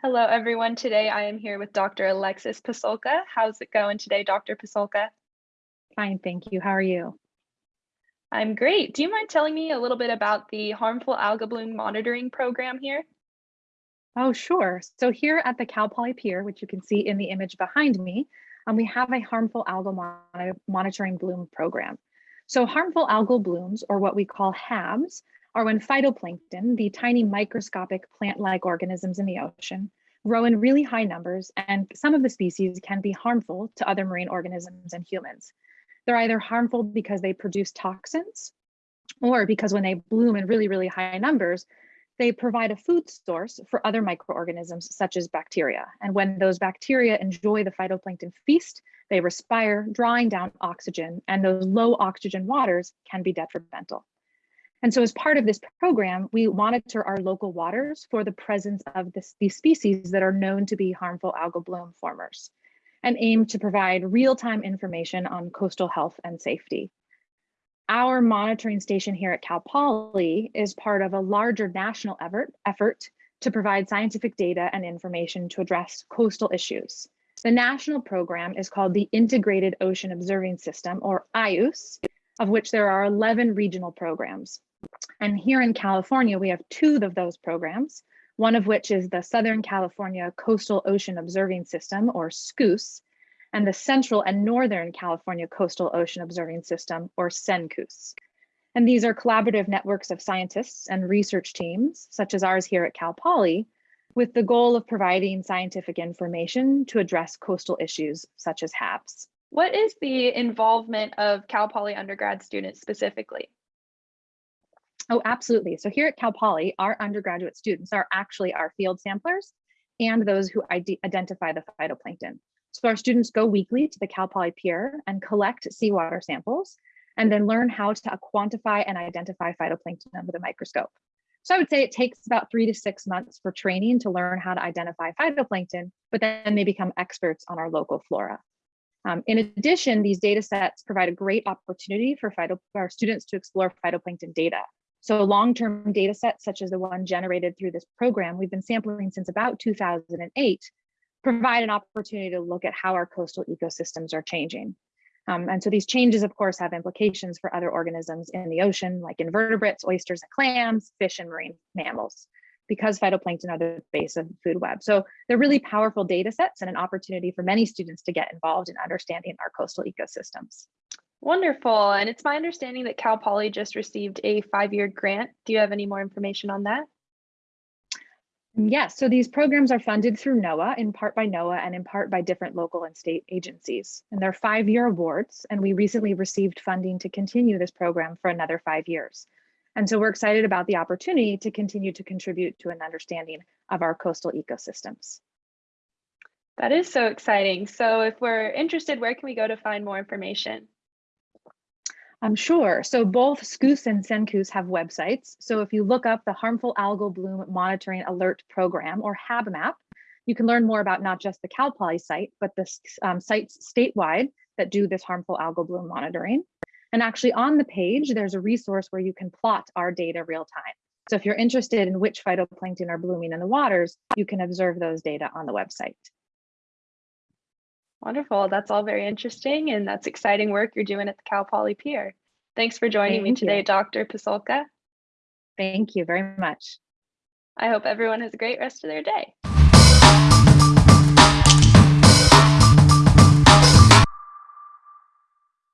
Hello, everyone. Today I am here with Dr. Alexis Pasulka. How's it going today, Dr. Pasulka? Fine, thank you. How are you? I'm great. Do you mind telling me a little bit about the harmful algal bloom monitoring program here? Oh, sure. So here at the Cal Poly Pier, which you can see in the image behind me, um, we have a harmful algal mon monitoring bloom program. So harmful algal blooms, or what we call HABs, are when phytoplankton, the tiny microscopic plant-like organisms in the ocean, grow in really high numbers, and some of the species can be harmful to other marine organisms and humans. They're either harmful because they produce toxins, or because when they bloom in really, really high numbers, they provide a food source for other microorganisms such as bacteria. And when those bacteria enjoy the phytoplankton feast, they respire, drawing down oxygen, and those low oxygen waters can be detrimental. And so as part of this program, we monitor our local waters for the presence of this, these species that are known to be harmful algal bloom formers and aim to provide real-time information on coastal health and safety. Our monitoring station here at Cal Poly is part of a larger national effort, effort to provide scientific data and information to address coastal issues. The national program is called the Integrated Ocean Observing System, or IOOS, of which there are 11 regional programs. And here in California, we have two of those programs, one of which is the Southern California Coastal Ocean Observing System, or SCCOOS, and the Central and Northern California Coastal Ocean Observing System, or CENCOOS. And these are collaborative networks of scientists and research teams, such as ours here at Cal Poly, with the goal of providing scientific information to address coastal issues such as HABs. What is the involvement of Cal Poly undergrad students specifically? Oh, absolutely. So here at Cal Poly, our undergraduate students are actually our field samplers and those who identify the phytoplankton. So our students go weekly to the Cal Poly Pier and collect seawater samples and then learn how to quantify and identify phytoplankton under the microscope. So I would say it takes about three to six months for training to learn how to identify phytoplankton, but then they become experts on our local flora. Um, in addition, these data sets provide a great opportunity for, phyto, for our students to explore phytoplankton data so long-term data sets such as the one generated through this program, we've been sampling since about 2008, provide an opportunity to look at how our coastal ecosystems are changing. Um, and so these changes, of course, have implications for other organisms in the ocean, like invertebrates, oysters and clams, fish and marine mammals, because phytoplankton are the base of the food web. So they're really powerful data sets and an opportunity for many students to get involved in understanding our coastal ecosystems. Wonderful. And it's my understanding that Cal Poly just received a five-year grant. Do you have any more information on that? Mm, yes, so these programs are funded through NOAA, in part by NOAA and in part by different local and state agencies. And they're five-year awards, and we recently received funding to continue this program for another five years. And so we're excited about the opportunity to continue to contribute to an understanding of our coastal ecosystems. That is so exciting. So if we're interested, where can we go to find more information? I'm sure. So both SCCOOS and CENCOOS have websites. So if you look up the Harmful Algal Bloom Monitoring Alert Program or HABMAP, you can learn more about not just the Cal Poly site, but the um, sites statewide that do this harmful algal bloom monitoring. And actually on the page, there's a resource where you can plot our data real time. So if you're interested in which phytoplankton are blooming in the waters, you can observe those data on the website. Wonderful. That's all very interesting. And that's exciting work you're doing at the Cal Poly Pier. Thanks for joining Thank me today, you. Dr. Pasulka. Thank you very much. I hope everyone has a great rest of their day.